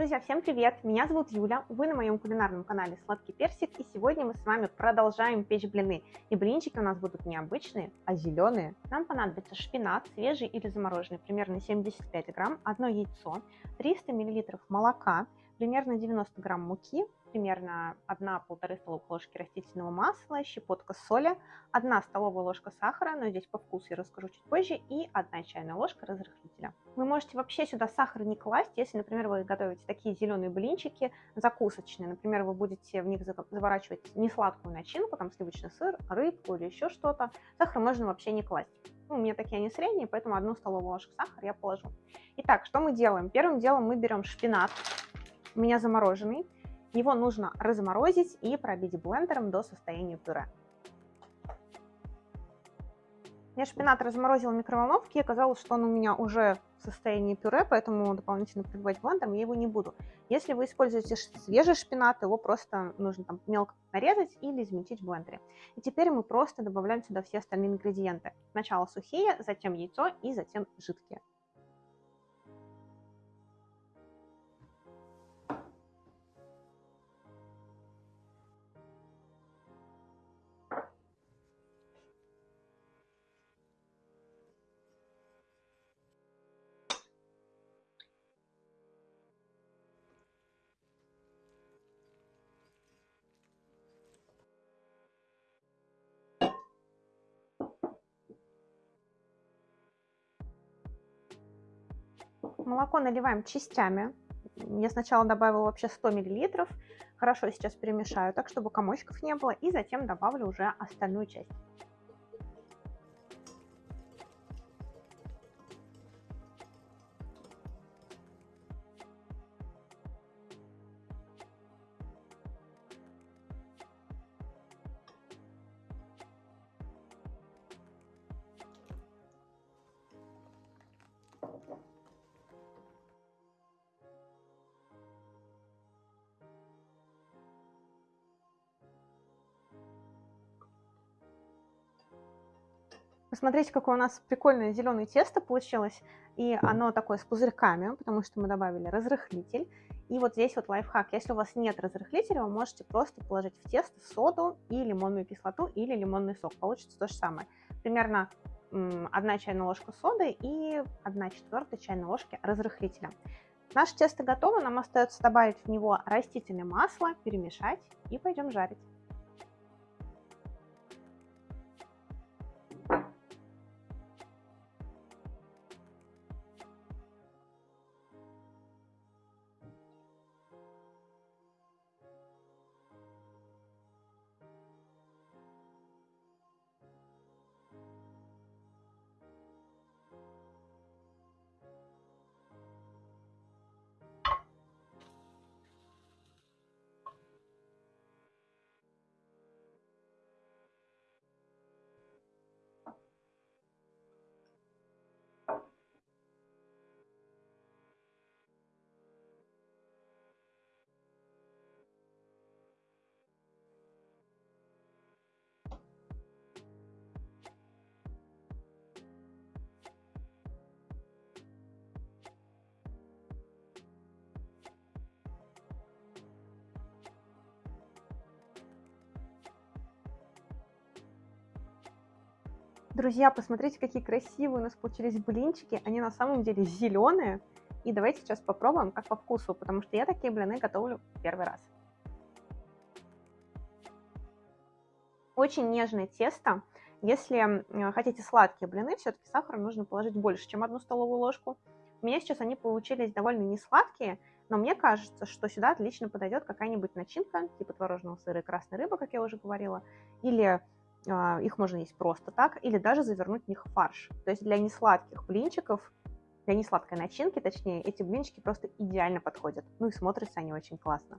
Друзья, всем привет! Меня зовут Юля, вы на моем кулинарном канале Сладкий Персик, и сегодня мы с вами продолжаем печь блины. И блинчики у нас будут не обычные, а зеленые. Нам понадобится шпинат, свежий или замороженный, примерно 75 грамм, одно яйцо, 300 миллилитров молока, примерно 90 грамм муки, примерно 1-1,5 столовых ложки растительного масла, щепотка соли, 1 столовая ложка сахара, но здесь по вкусу я расскажу чуть позже, и 1 чайная ложка разрыхлителя. Вы можете вообще сюда сахар не класть, если, например, вы готовите такие зеленые блинчики закусочные, например, вы будете в них заворачивать не сладкую начинку, там сливочный сыр, рыбку или еще что-то, сахар можно вообще не класть. Ну, у меня такие они средние, поэтому одну столовую ложку сахара я положу. Итак, что мы делаем? Первым делом мы берем шпинат, у меня замороженный, его нужно разморозить и пробить блендером до состояния пюре. Я шпинат разморозила в микроволновке, и оказалось, что он у меня уже в состоянии пюре, поэтому дополнительно пробивать блендером я его не буду. Если вы используете свежий шпинат, его просто нужно там мелко нарезать или измельчить в блендере. И теперь мы просто добавляем сюда все остальные ингредиенты. Сначала сухие, затем яйцо и затем жидкие. Молоко наливаем частями. Я сначала добавила вообще 100 мл. Хорошо сейчас перемешаю так, чтобы комочков не было. И затем добавлю уже остальную часть. Посмотрите, какое у нас прикольное зеленое тесто получилось. И оно такое с пузырьками, потому что мы добавили разрыхлитель. И вот здесь вот лайфхак. Если у вас нет разрыхлителя, вы можете просто положить в тесто соду и лимонную кислоту или лимонный сок. Получится то же самое. Примерно 1 чайная ложка соды и 1 четвертая чайной ложки разрыхлителя. Наше тесто готово, нам остается добавить в него растительное масло, перемешать и пойдем жарить. Друзья, посмотрите, какие красивые у нас получились блинчики. Они на самом деле зеленые. И давайте сейчас попробуем, как по вкусу, потому что я такие блины готовлю первый раз. Очень нежное тесто. Если хотите сладкие блины, все-таки сахара нужно положить больше, чем одну столовую ложку. У меня сейчас они получились довольно не сладкие, но мне кажется, что сюда отлично подойдет какая-нибудь начинка, типа творожного сыра и красной рыбы, как я уже говорила, или их можно есть просто так, или даже завернуть в них фарш. То есть для несладких блинчиков, для несладкой начинки, точнее, эти блинчики просто идеально подходят. Ну и смотрятся они очень классно.